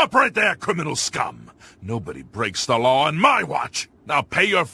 Stop right there, criminal scum! Nobody breaks the law on my watch! Now pay your